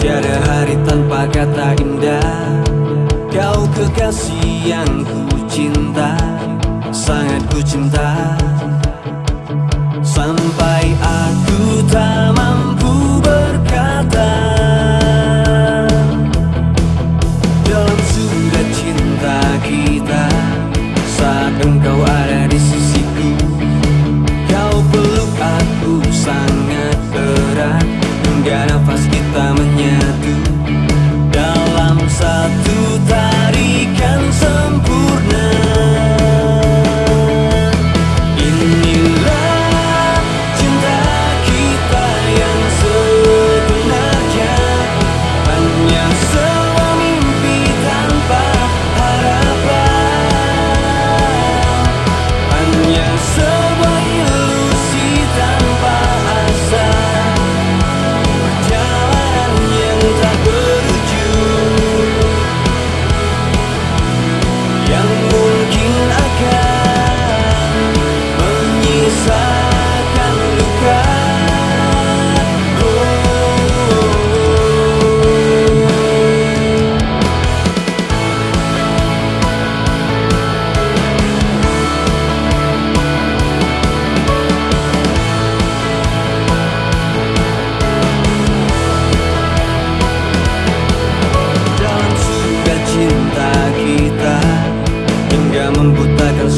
Tiada hari tanpa kata indah. Kau kekasih yang ku cinta. Sangat ku cinta. Sampai aku tak aku sangat erat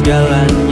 jalan.